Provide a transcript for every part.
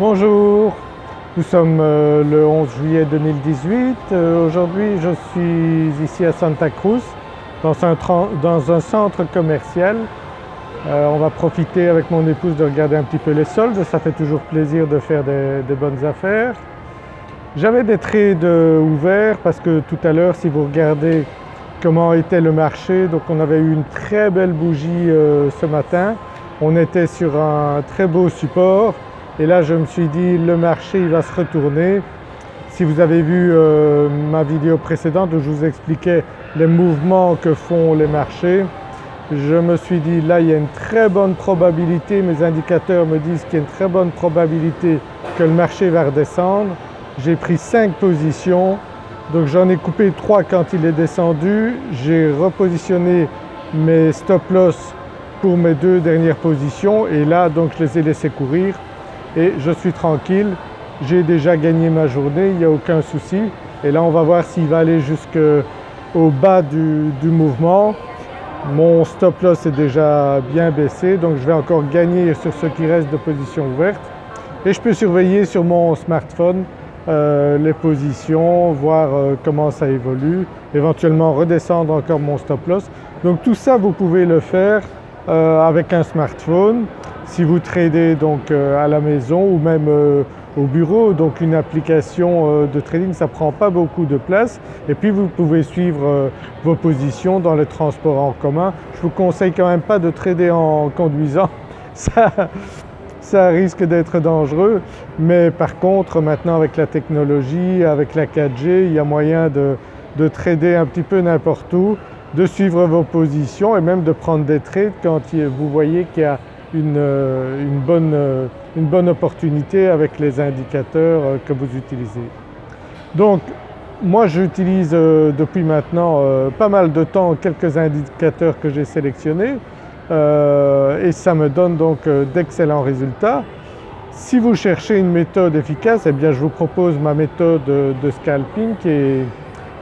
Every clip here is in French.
Bonjour, nous sommes euh, le 11 juillet 2018. Euh, aujourd'hui je suis ici à Santa Cruz dans un, centre commercial. Euh, on va profiter avec mon épouse de regarder un petit peu les soldes, ça fait toujours plaisir de faire des, bonnes affaires. J'avais des trades ouverts parce que tout à l'heure si vous regardez comment était le marché, donc on avait eu une très belle bougie ce matin. On était sur un très beau support et là je me suis dit le marché il va se retourner. Si vous avez vu euh, ma vidéo précédente où je vous expliquais les mouvements que font les marchés, je me suis dit là il y a une très bonne probabilité, mes indicateurs me disent qu'il y a une très bonne probabilité que le marché va redescendre. J'ai pris 5 positions, donc j'en ai coupé 3 quand il est descendu, j'ai repositionné mes stop loss pour mes deux dernières positions et là donc je les ai laissés courir et je suis tranquille, j'ai déjà gagné ma journée, il n'y a aucun souci. Et là on va voir s'il va aller jusqu'au bas du, mouvement. Mon stop loss est déjà bien baissé donc je vais encore gagner sur ce qui reste de positions ouvertes. Et je peux surveiller sur mon smartphone euh, les positions, voir euh, comment ça évolue, éventuellement redescendre encore mon stop loss. Donc tout ça vous pouvez le faire euh, avec un smartphone. Si vous tradez donc euh, à la maison ou même euh, au bureau, donc une application de trading ça prend pas beaucoup de place. Et puis vous pouvez suivre vos positions dans les transports en commun. Je vous conseille quand même pas de trader en conduisant, ça, ça risque d'être dangereux. Mais par contre maintenant avec la technologie, avec la 4G, il y a moyen de, de trader un petit peu n'importe où de suivre vos positions et même de prendre des trades quand vous voyez qu'il y a une, euh, bonne, euh, une, bonne, opportunité avec les indicateurs euh, que vous utilisez. Donc moi j'utilise depuis maintenant pas mal de temps quelques indicateurs que j'ai sélectionnés et ça me donne donc d'excellents résultats. Si vous cherchez une méthode efficace, eh bien je vous propose ma méthode de scalping et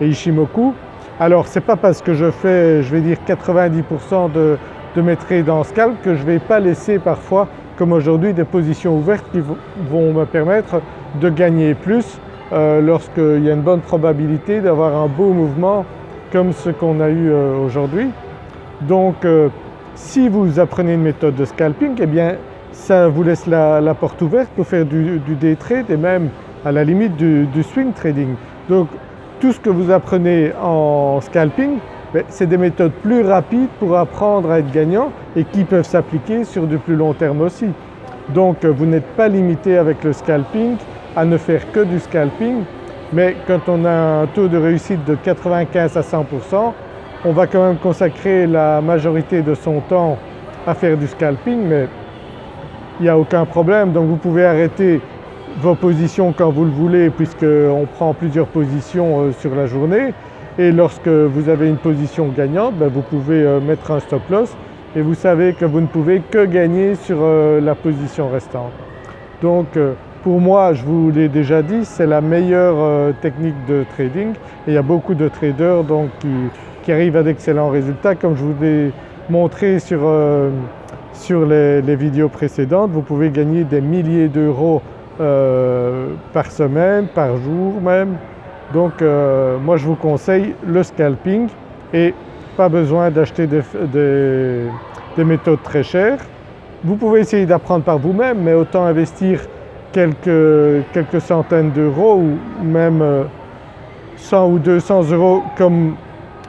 Ishimoku alors ce n'est pas parce que je fais je vais dire 90% de, mes trades en scalp que je ne vais pas laisser parfois comme aujourd'hui des positions ouvertes qui vont me permettre de gagner plus euh, lorsqu'il y a une bonne probabilité d'avoir un beau mouvement comme ce qu'on a eu euh, aujourd'hui. Donc euh, si vous apprenez une méthode de scalping eh bien ça vous laisse la, porte ouverte pour faire du, day trade et même à la limite du, swing trading. Donc tout ce que vous apprenez en scalping, c'est des méthodes plus rapides pour apprendre à être gagnant et qui peuvent s'appliquer sur du plus long terme aussi. Donc vous n'êtes pas limité avec le scalping à ne faire que du scalping mais quand on a un taux de réussite de 95 à 100 on va quand même consacrer la majorité de son temps à faire du scalping mais il n'y a aucun problème donc vous pouvez arrêter vos positions quand vous le voulez puisqu'on prend plusieurs positions euh, sur la journée et lorsque vous avez une position gagnante ben, vous pouvez euh, mettre un stop loss et vous savez que vous ne pouvez que gagner sur euh, la position restante. Donc pour moi, je vous l'ai déjà dit, c'est la meilleure technique de trading il y a beaucoup de traders qui, arrivent à d'excellents résultats comme je vous l'ai montré sur, les, vidéos précédentes. Vous pouvez gagner des milliers d'euros euh, par semaine, par jour même. Donc euh, moi je vous conseille le scalping et pas besoin d'acheter des, méthodes très chères. Vous pouvez essayer d'apprendre par vous-même mais autant investir quelques, centaines d'euros ou même 100 euh, ou 200 euros comme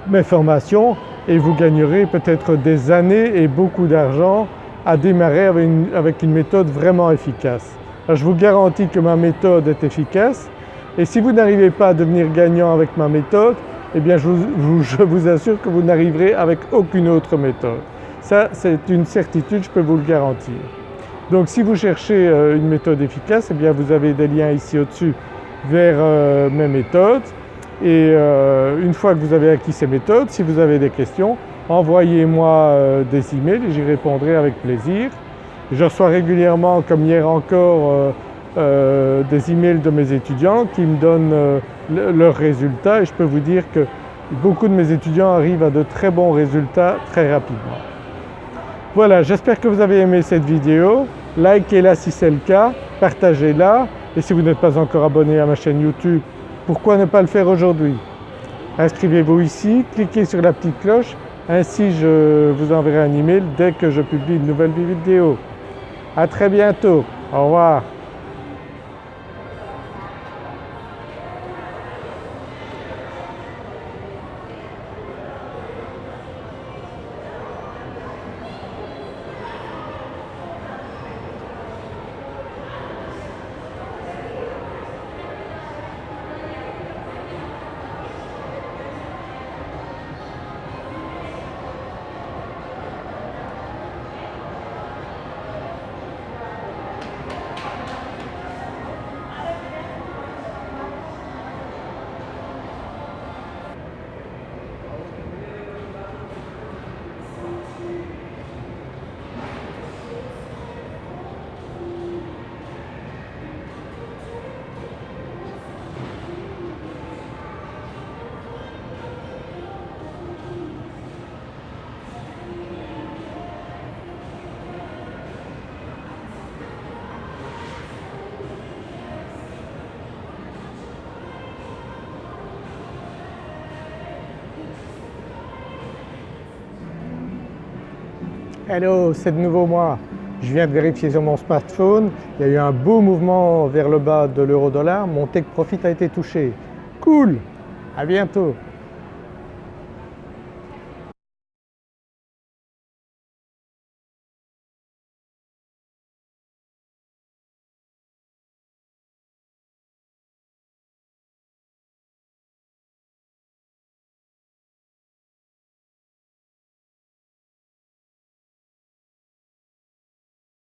mes formations et vous gagnerez peut-être des années et beaucoup d'argent à démarrer avec une méthode vraiment efficace je vous garantis que ma méthode est efficace et si vous n'arrivez pas à devenir gagnant avec ma méthode, eh bien je vous, assure que vous n'arriverez avec aucune autre méthode. Ça c'est une certitude, je peux vous le garantir. Donc si vous cherchez euh, une méthode efficace, eh bien vous avez des liens ici au-dessus vers euh, mes méthodes et euh, une fois que vous avez acquis ces méthodes, si vous avez des questions, envoyez-moi des emails et j'y répondrai avec plaisir. Je reçois régulièrement, comme hier encore, euh, des emails de mes étudiants qui me donnent euh, leurs résultats et je peux vous dire que beaucoup de mes étudiants arrivent à de très bons résultats très rapidement. Voilà, j'espère que vous avez aimé cette vidéo. Likez-la si c'est le cas partagez-la et si vous n'êtes pas encore abonné à ma chaîne YouTube, pourquoi ne pas le faire aujourd'hui? Inscrivez-vous ici, cliquez sur la petite cloche, ainsi je vous enverrai un email dès que je publie une nouvelle vidéo. A très bientôt, au revoir. Hello, c'est de nouveau moi. Je viens de vérifier sur mon smartphone, il y a eu un beau mouvement vers le bas de l'euro dollar, mon take profit a été touché. Cool, à bientôt